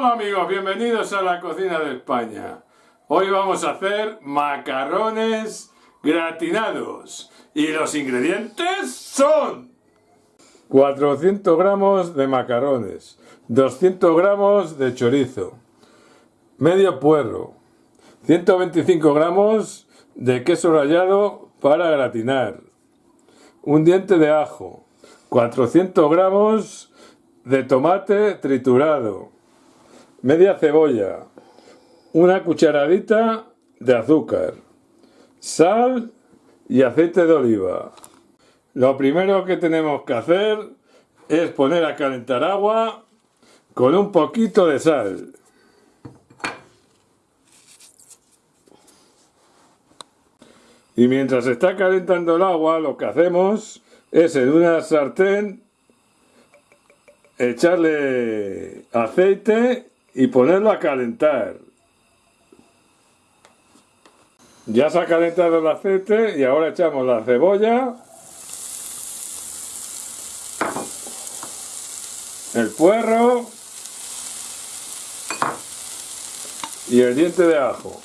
Hola amigos, bienvenidos a la cocina de España. Hoy vamos a hacer macarrones gratinados. Y los ingredientes son 400 gramos de macarrones, 200 gramos de chorizo, medio puerro, 125 gramos de queso rallado para gratinar, un diente de ajo, 400 gramos de tomate triturado, media cebolla, una cucharadita de azúcar, sal y aceite de oliva. Lo primero que tenemos que hacer es poner a calentar agua con un poquito de sal. Y mientras está calentando el agua, lo que hacemos es en una sartén echarle aceite y ponerlo a calentar. Ya se ha calentado el aceite y ahora echamos la cebolla, el puerro y el diente de ajo.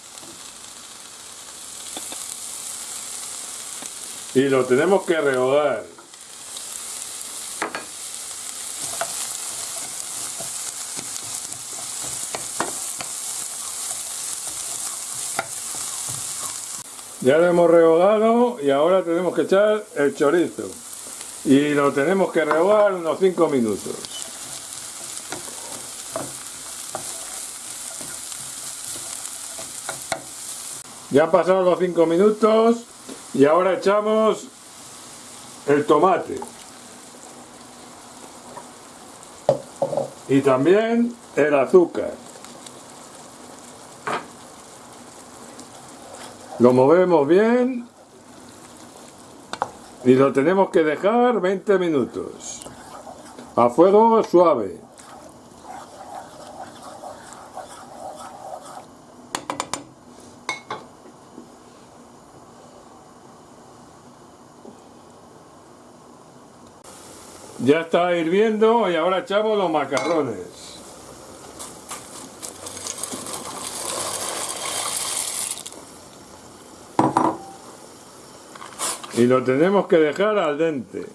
Y lo tenemos que rehogar. Ya lo hemos rehogado y ahora tenemos que echar el chorizo. Y lo tenemos que rehogar unos 5 minutos. Ya han pasado los 5 minutos y ahora echamos el tomate. Y también el azúcar. Lo movemos bien y lo tenemos que dejar 20 minutos a fuego suave. Ya está hirviendo y ahora echamos los macarrones. Y lo tenemos que dejar al dente.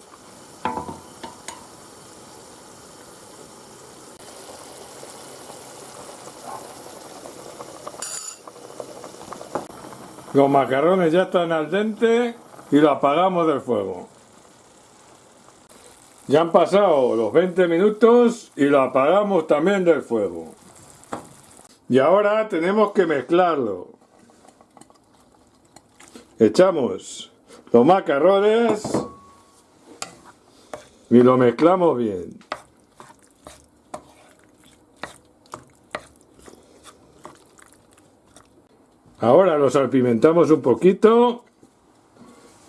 Los macarrones ya están al dente y lo apagamos del fuego. Ya han pasado los 20 minutos y lo apagamos también del fuego. Y ahora tenemos que mezclarlo. Echamos los macarrones y lo mezclamos bien. Ahora lo salpimentamos un poquito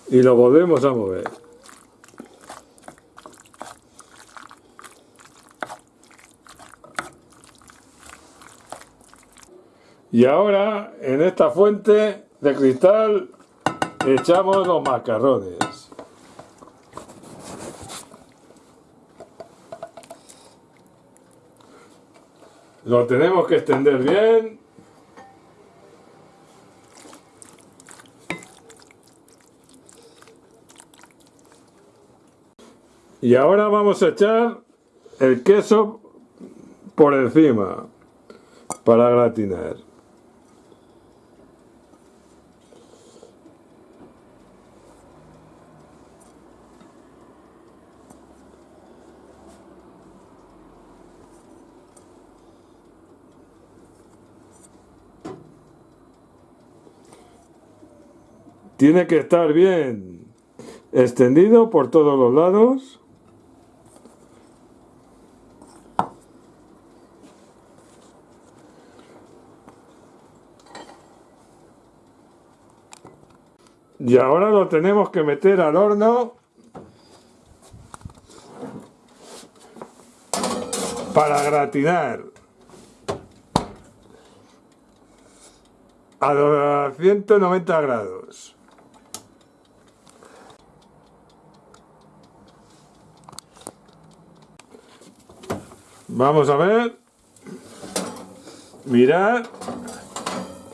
y lo volvemos a mover. Y ahora en esta fuente de cristal echamos los macarrones. Lo tenemos que extender bien. Y ahora vamos a echar el queso por encima para gratinar. Tiene que estar bien extendido por todos los lados. Y ahora lo tenemos que meter al horno para gratinar. A 190 grados. Vamos a ver. Mirad.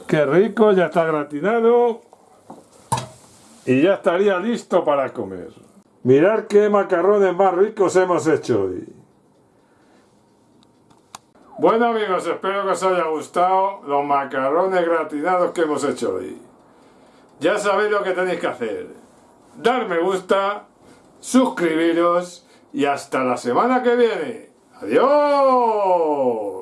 Qué rico, ya está gratinado. Y ya estaría listo para comer. Mirad qué macarrones más ricos hemos hecho hoy. Bueno amigos, espero que os haya gustado los macarrones gratinados que hemos hecho hoy. Ya sabéis lo que tenéis que hacer. Dar me gusta, suscribiros y hasta la semana que viene. ¡Adiós!